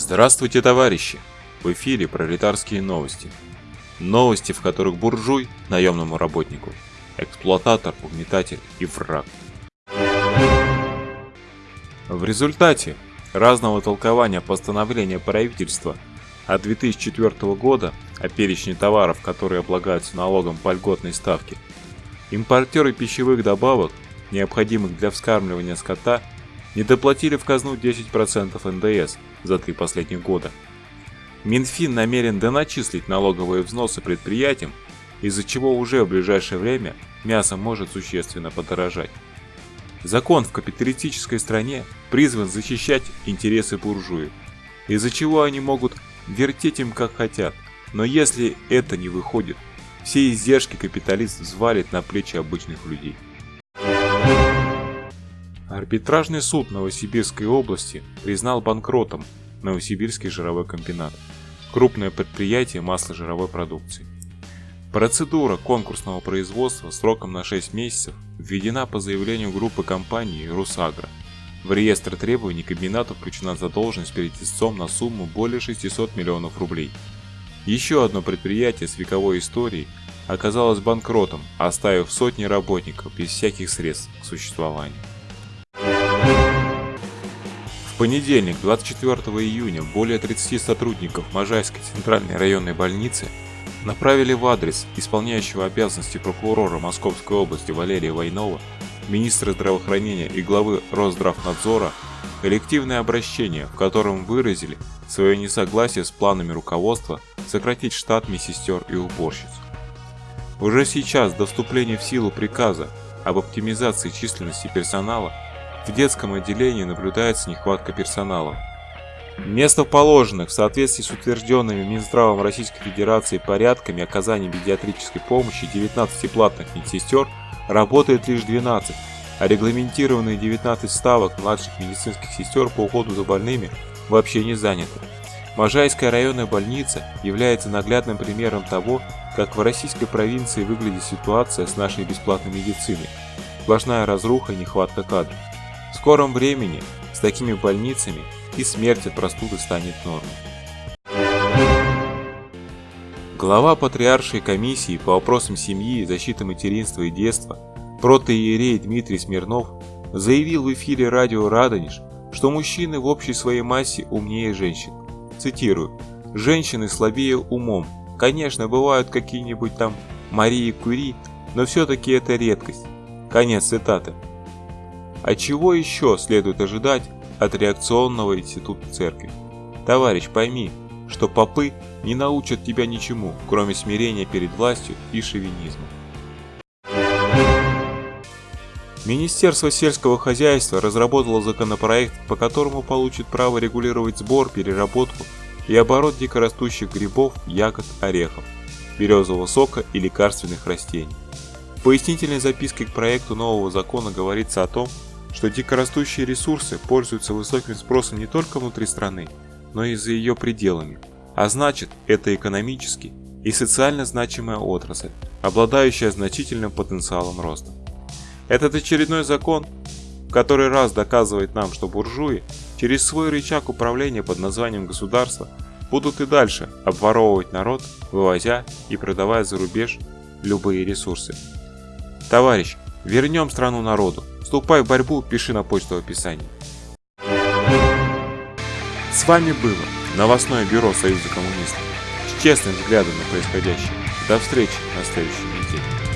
Здравствуйте, товарищи! В эфире пролетарские новости. Новости, в которых буржуй – наемному работнику, эксплуататор, угнетатель и враг. В результате разного толкования постановления правительства от 2004 года о перечне товаров, которые облагаются налогом по льготной ставке, импортеры пищевых добавок, необходимых для вскармливания скота, не доплатили в казну 10% НДС за три последних года. Минфин намерен доначислить налоговые взносы предприятиям, из-за чего уже в ближайшее время мясо может существенно подорожать. Закон в капиталистической стране призван защищать интересы буржуев, из-за чего они могут вертеть им как хотят, но если это не выходит, все издержки капиталист взвалит на плечи обычных людей. Арбитражный суд Новосибирской области признал банкротом Новосибирский жировой комбинат, крупное предприятие масложировой продукции. Процедура конкурсного производства сроком на 6 месяцев введена по заявлению группы компаний «Русагро». В реестр требований комбината включена задолженность перед истцом на сумму более 600 миллионов рублей. Еще одно предприятие с вековой историей оказалось банкротом, оставив сотни работников без всяких средств к существованию понедельник, 24 июня, более 30 сотрудников Можайской центральной районной больницы направили в адрес исполняющего обязанности прокурора Московской области Валерия Войнова, министра здравоохранения и главы Росздравнадзора коллективное обращение, в котором выразили свое несогласие с планами руководства сократить штат медсестер и уборщиц. Уже сейчас до вступления в силу приказа об оптимизации численности персонала в детском отделении наблюдается нехватка персонала. Вместо положенных в соответствии с утвержденными Минздравом Российской Федерации порядками оказания педиатрической помощи 19 платных медсестер работает лишь 12, а регламентированные 19 ставок младших медицинских сестер по уходу за больными вообще не заняты. Можайская районная больница является наглядным примером того, как в российской провинции выглядит ситуация с нашей бесплатной медициной. Сплошная разруха и нехватка кадров. В скором времени с такими больницами и смерть от простуды станет нормой. Глава Патриаршей комиссии по вопросам семьи, защиты материнства и детства, протоиерей Дмитрий Смирнов, заявил в эфире радио «Радонеж», что мужчины в общей своей массе умнее женщин. Цитирую. «Женщины слабее умом. Конечно, бывают какие-нибудь там Марии Кури, но все-таки это редкость». Конец цитаты. А чего еще следует ожидать от реакционного института церкви? Товарищ, пойми, что попы не научат тебя ничему, кроме смирения перед властью и шовинизма. Министерство сельского хозяйства разработало законопроект, по которому получит право регулировать сбор, переработку и оборот дикорастущих грибов, ягод, орехов, березового сока и лекарственных растений. В пояснительной записке к проекту нового закона говорится о том, что дикорастущие ресурсы пользуются высоким спросом не только внутри страны, но и за ее пределами. А значит, это экономически и социально значимая отрасль, обладающая значительным потенциалом роста. Этот очередной закон который раз доказывает нам, что буржуи через свой рычаг управления под названием государство будут и дальше обворовывать народ, вывозя и продавая за рубеж любые ресурсы. Товарищ, вернем страну народу, Вступай в борьбу, пиши на почту в описании. С вами было новостное бюро Союза коммунистов с честным взглядом на происходящее. До встречи на следующей неделе.